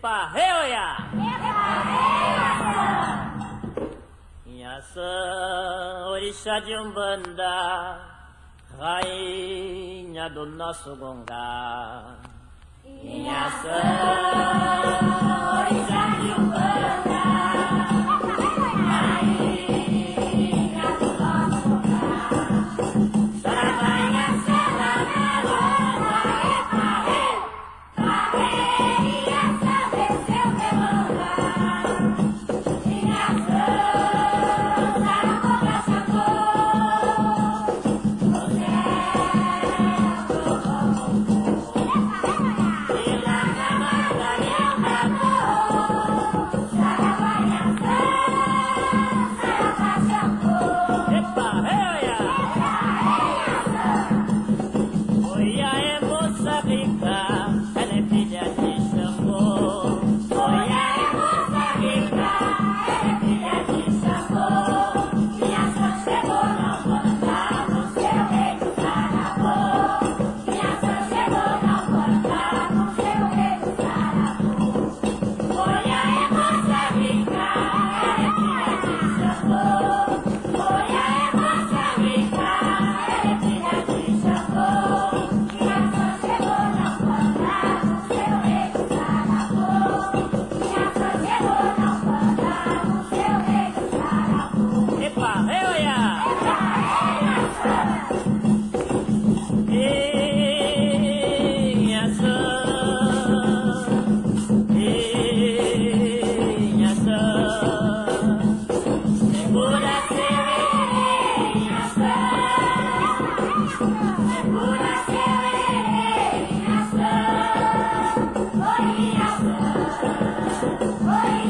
Epa-reoia! Inhaçã, orixá de Umbanda, rainha do nosso gongá. Inhaçã, orixá Hey!